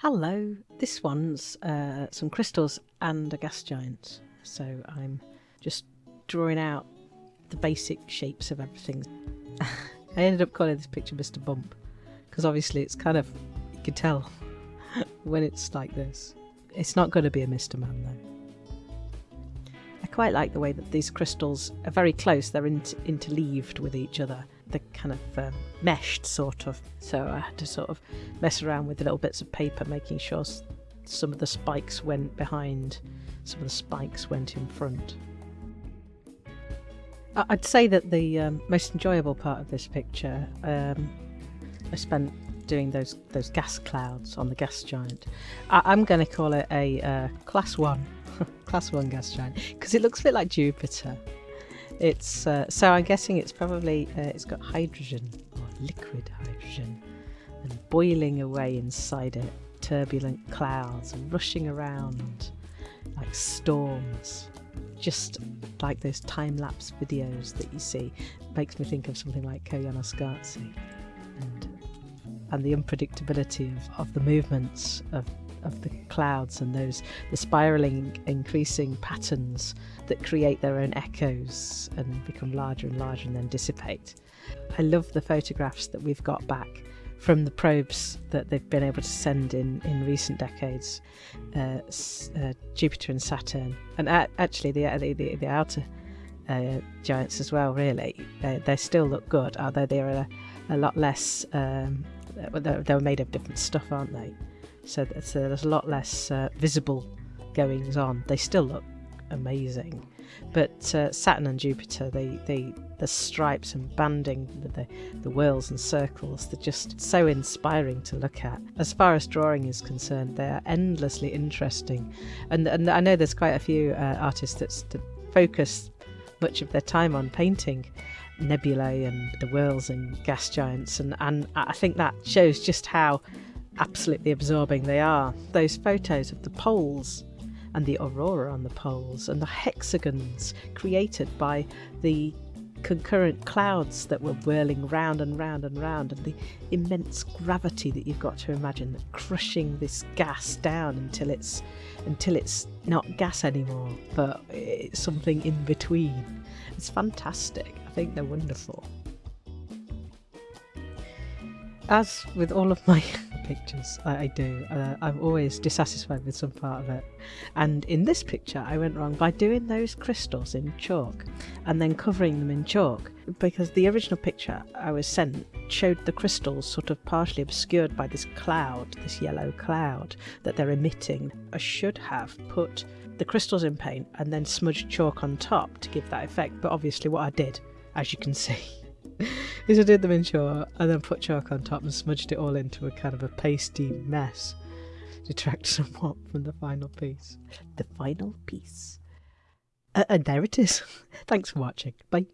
Hello, this one's uh, some crystals and a gas giant. So I'm just drawing out the basic shapes of everything. I ended up calling this picture Mr. Bump because obviously it's kind of, you can tell when it's like this. It's not going to be a Mr. Man though. I quite like the way that these crystals are very close, they're inter- interleaved with each other the kind of um, meshed sort of. So I had to sort of mess around with the little bits of paper, making sure some of the spikes went behind, some of the spikes went in front. I'd say that the um, most enjoyable part of this picture um, I spent doing those those gas clouds on the gas giant. I, am going to call it a uh, class one, class one gas giant because it looks a bit like Jupiter. It's uh, so I'm guessing it's probably uh, it's got hydrogen or liquid hydrogen and boiling away inside it, turbulent clouds rushing around like storms, just like those time lapse videos that you see. Makes me think of something like Koyaanisqatsi and and the unpredictability of, of the movements of of the clouds and those the spiraling increasing patterns that create their own echoes and become larger and larger and then dissipate. I love the photographs that we've got back from the probes that they've been able to send in, in recent decades, uh, uh, Jupiter and Saturn, and actually the, the, the, outer uh, giants as well, really. they still look good, although they're a, a lot less, um, they're, they're made of different stuff, aren't they? So, there's a lot less uh, visible goings on. They still look amazing, but uh, Saturn and Jupiter, they, they the stripes and banding, the the whirls and circles, they're just so inspiring to look at. As far as drawing is concerned, they are endlessly interesting, and and I know there's quite a few uh, artists that, that focus much of their time on painting nebulae and the whirls and gas giants and, and I think that shows just how absolutely absorbing they are. Those photos of the poles and the aurora on the poles and the hexagons created by the concurrent clouds that were whirling round and round and round and the immense gravity that you've got to imagine that crushing this gas down until it's until it's not gas anymore but it's something in between. It's fantastic. I think they're wonderful. As with all of my pictures. I, I do. Uh, I'm always dissatisfied with some part of it. And in this picture, I went wrong by doing those crystals in chalk and then covering them in chalk because the original picture I was sent showed the crystals sort of partially obscured by this cloud, this yellow cloud that they're emitting. I should have put the crystals in paint and then smudged chalk on top to give that effect, but obviously what I did, as you can see, is I did them in chalk and then put chalk on top and smudged it all into a kind of a pasty mess. Detract somewhat from the final piece. The final piece. Uh, and there it is. Thanks for watching. Bye.